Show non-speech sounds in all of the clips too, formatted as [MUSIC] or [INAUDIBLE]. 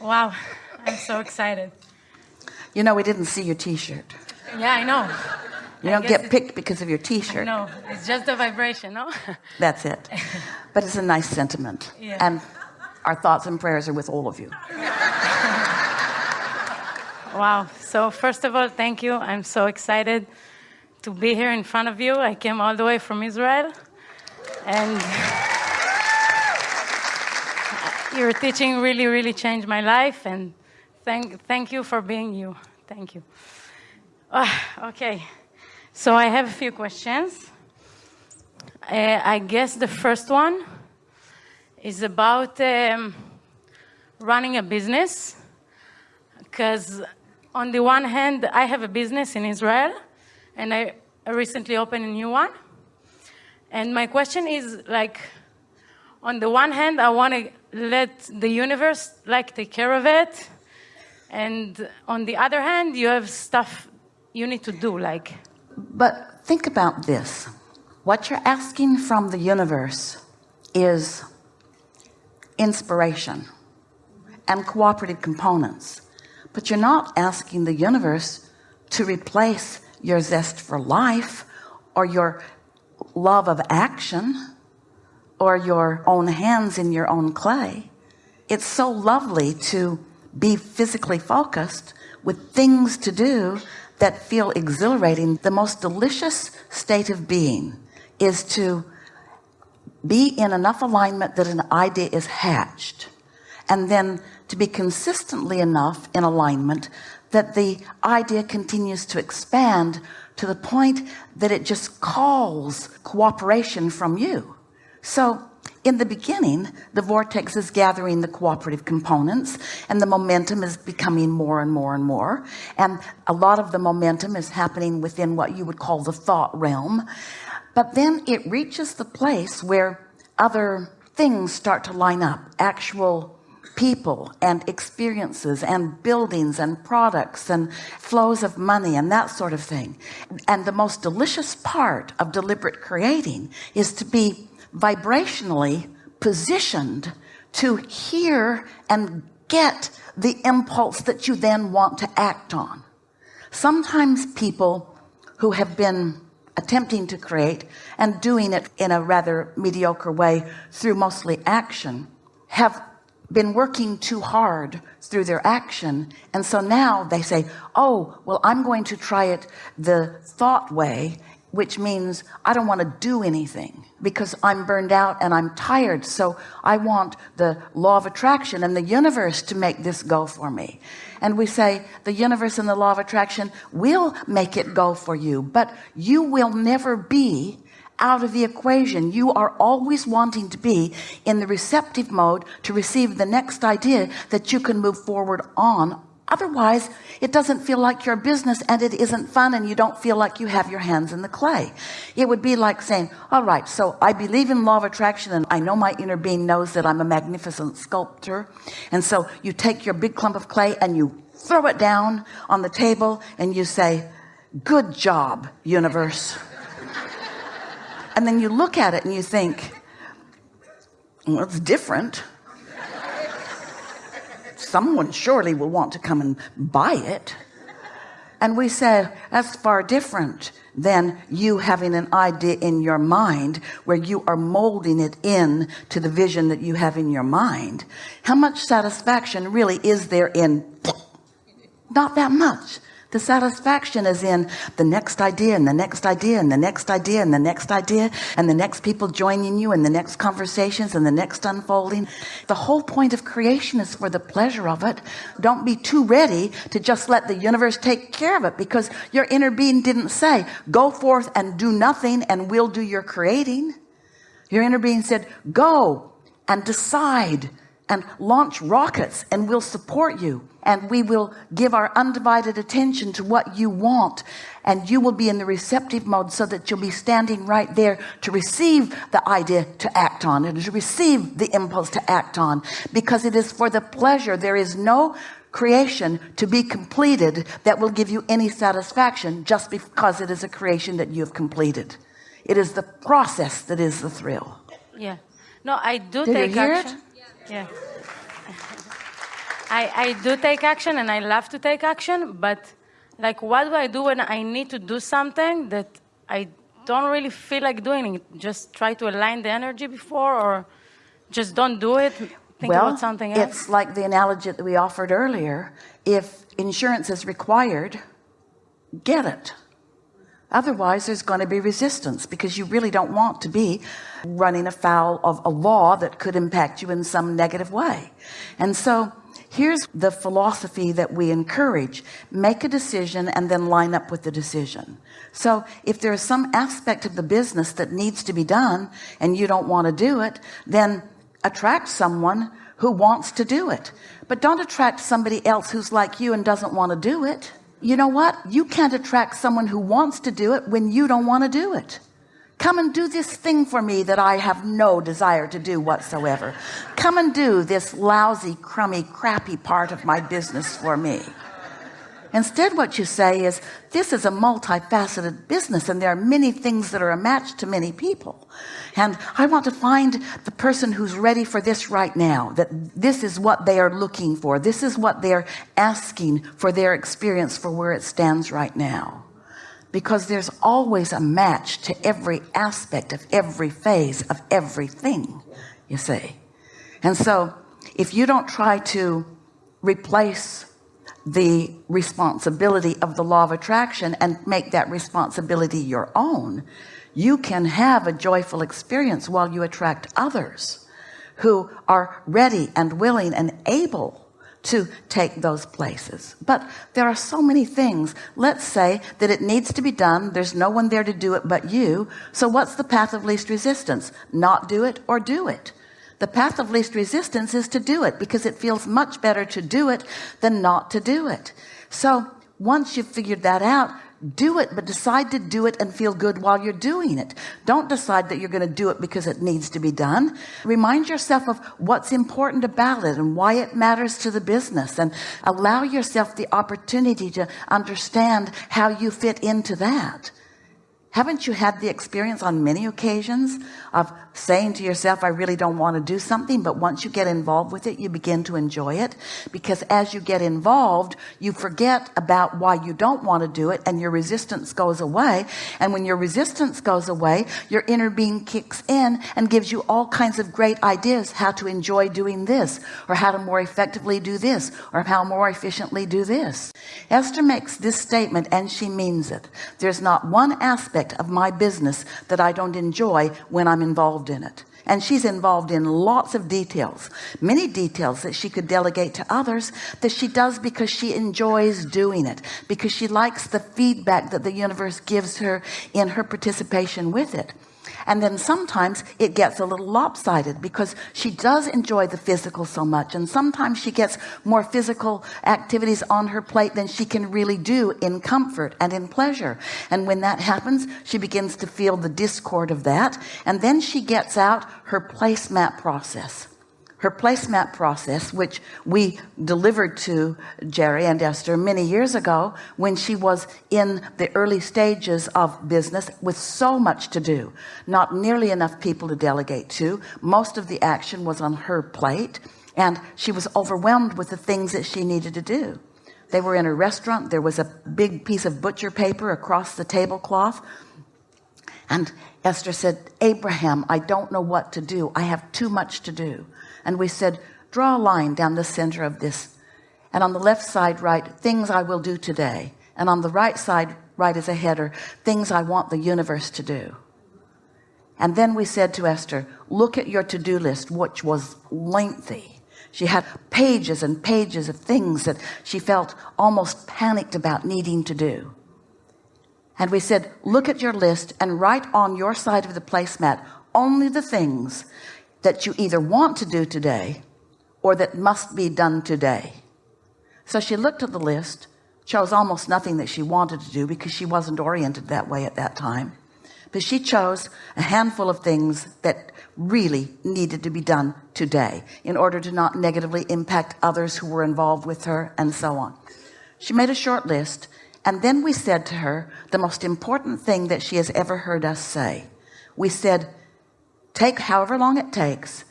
Wow, I'm so excited. You know, we didn't see your t-shirt. Yeah, I know. You I don't get picked because of your t-shirt. No, it's just the vibration, no? [LAUGHS] That's it. But it's a nice sentiment. Yeah. And our thoughts and prayers are with all of you. Wow. So, first of all, thank you. I'm so excited to be here in front of you. I came all the way from Israel. And [LAUGHS] your teaching really, really changed my life. And thank, thank you for being you. Thank you. Ah, okay. So, I have a few questions. Uh, I guess the first one is about um, running a business because on the one hand i have a business in israel and I recently opened a new one and my question is like on the one hand i want to let the universe like take care of it and on the other hand you have stuff you need to do like But think about this. What you're asking from the universe is inspiration and cooperative components. But you're not asking the universe to replace your zest for life or your love of action or your own hands in your own clay. It's so lovely to be physically focused with things to do that feel exhilarating. The most delicious state of being is to be in enough alignment that an idea is hatched and then to be consistently enough in alignment that the idea continues to expand to the point that it just calls cooperation from you so in the beginning the vortex is gathering the cooperative components and the momentum is becoming more and more and more. And a lot of the momentum is happening within what you would call the thought realm. But then it reaches the place where other things start to line up actual people and experiences and buildings and products and flows of money and that sort of thing. And the most delicious part of deliberate creating is to be vibrationally positioned to hear and get the impulse that you then want to act on. Sometimes people who have been attempting to create and doing it in a rather mediocre way through mostly action have been working too hard through their action. And so now they say oh well I'm going to try it the thought way which means I don't want to do anything because I'm burned out and I'm tired. So I want the law of attraction and the universe to make this go for me. And we say the universe and the law of attraction will make it go for you but you will never be out of the equation. You are always wanting to be in the receptive mode to receive the next idea that you can move forward on otherwise it doesn't feel like your business and it isn't fun and you don't feel like you have your hands in the clay. It would be like saying all right so I believe in law of attraction and I know my inner being knows that I'm a magnificent sculptor. And so you take your big clump of clay and you throw it down on the table and you say good job universe and then you look at it and you think well it's different someone surely will want to come and buy it. And we say that's far different than you having an idea in your mind where you are molding it in to the vision that you have in your mind. How much satisfaction really is there in not that much the satisfaction is in the next idea and the next idea and the next idea and the next idea and the next people joining you and the next conversations and the next unfolding. The whole point of creation is for the pleasure of it. Don't be too ready to just let the universe take care of it because your inner being didn't say go forth and do nothing and we'll do your creating. Your inner being said go and decide and launch rockets and we'll support you and we will give our undivided attention to what you want. And you will be in the receptive mode so that you'll be standing right there to receive the idea to act on and to receive the impulse to act on. Because it is for the pleasure. There is no creation to be completed that will give you any satisfaction just because it is a creation that you have completed. It is the process that is the thrill. Yeah. No I do Did you take hear it? Yeah I, I do take action and I love to take action, but like what do I do when I need to do something that I don't really feel like doing it? Just try to align the energy before or just don't do it, think well, about something else? It's like the analogy that we offered earlier. If insurance is required, get it. Otherwise, there's going to be resistance because you really don't want to be running afoul of a law that could impact you in some negative way. And so here's the philosophy that we encourage. Make a decision and then line up with the decision. So if there's some aspect of the business that needs to be done and you don't want to do it then attract someone who wants to do it. But don't attract somebody else who's like you and doesn't want to do it you know what? You can't attract someone who wants to do it when you don't want to do it. Come and do this thing for me that I have no desire to do whatsoever. Come and do this lousy crummy crappy part of my business for me instead what you say is this is a multifaceted business and there are many things that are a match to many people. And I want to find the person who's ready for this right now that this is what they are looking for. This is what they're asking for their experience for where it stands right now. Because there's always a match to every aspect of every phase of everything you see. And so if you don't try to replace the responsibility of the law of attraction and make that responsibility your own. You can have a joyful experience while you attract others who are ready and willing and able to take those places. But there are so many things. Let's say that it needs to be done. There's no one there to do it but you. So what's the path of least resistance? Not do it or do it the path of least resistance is to do it because it feels much better to do it than not to do it. So once you've figured that out do it but decide to do it and feel good while you're doing it. Don't decide that you're going to do it because it needs to be done. Remind yourself of what's important about it and why it matters to the business and allow yourself the opportunity to understand how you fit into that. Haven't you had the experience on many occasions of saying to yourself I really don't want to do something but once you get involved with it you begin to enjoy it. Because as you get involved you forget about why you don't want to do it and your resistance goes away. And when your resistance goes away your inner being kicks in and gives you all kinds of great ideas how to enjoy doing this or how to more effectively do this or how more efficiently do this. Esther makes this statement and she means it. There's not one aspect of my business that I don't enjoy when I'm involved involved in it. And she's involved in lots of details many details that she could delegate to others that she does because she enjoys doing it because she likes the feedback that the universe gives her in her participation with it and then sometimes it gets a little lopsided because she does enjoy the physical so much. And sometimes she gets more physical activities on her plate than she can really do in comfort and in pleasure. And when that happens she begins to feel the discord of that. And then she gets out her placemat process her placemat process which we delivered to Jerry and Esther many years ago when she was in the early stages of business with so much to do not nearly enough people to delegate to. Most of the action was on her plate and she was overwhelmed with the things that she needed to do. They were in a restaurant. There was a big piece of butcher paper across the tablecloth. And Esther said Abraham I don't know what to do. I have too much to do and we said draw a line down the center of this. And on the left side write things I will do today. And on the right side write as a header things I want the universe to do. And then we said to Esther look at your to-do list which was lengthy. She had pages and pages of things that she felt almost panicked about needing to do. And we said look at your list and write on your side of the placemat only the things that you either want to do today or that must be done today. So she looked at the list chose almost nothing that she wanted to do because she wasn't oriented that way at that time. But she chose a handful of things that really needed to be done today in order to not negatively impact others who were involved with her and so on. She made a short list and then we said to her the most important thing that she has ever heard us say. We said take however long it takes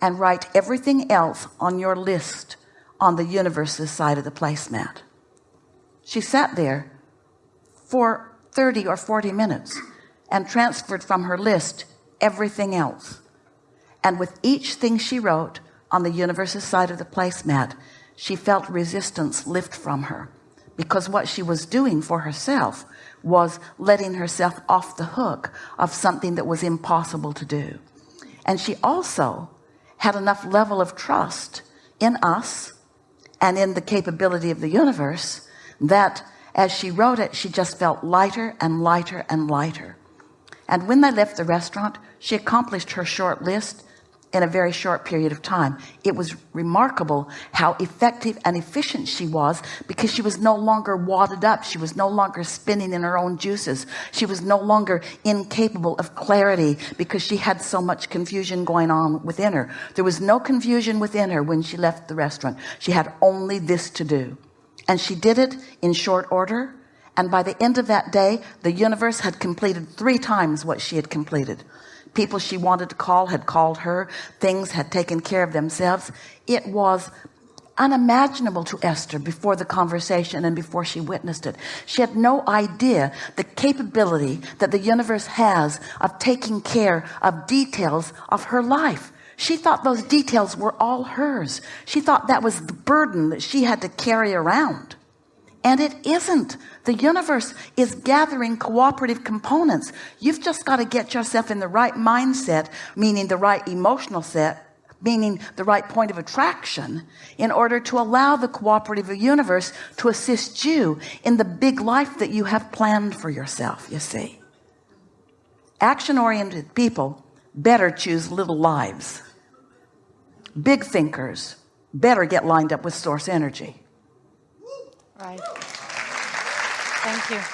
and write everything else on your list on the universe's side of the placemat. She sat there for 30 or 40 minutes and transferred from her list everything else. And with each thing she wrote on the universe's side of the placemat she felt resistance lift from her because what she was doing for herself was letting herself off the hook of something that was impossible to do. And she also had enough level of trust in us and in the capability of the universe that as she wrote it she just felt lighter and lighter and lighter. And when they left the restaurant she accomplished her short list in a very short period of time. It was remarkable how effective and efficient she was because she was no longer wadded up. She was no longer spinning in her own juices. She was no longer incapable of clarity because she had so much confusion going on within her. There was no confusion within her when she left the restaurant. She had only this to do. And she did it in short order. And by the end of that day the universe had completed three times what she had completed people she wanted to call had called her. Things had taken care of themselves. It was unimaginable to Esther before the conversation and before she witnessed it. She had no idea the capability that the universe has of taking care of details of her life. She thought those details were all hers. She thought that was the burden that she had to carry around and it isn't. The universe is gathering cooperative components. You've just got to get yourself in the right mindset meaning the right emotional set meaning the right point of attraction in order to allow the cooperative universe to assist you in the big life that you have planned for yourself you see. Action-oriented people better choose little lives. Big thinkers better get lined up with source energy Right. Thank you.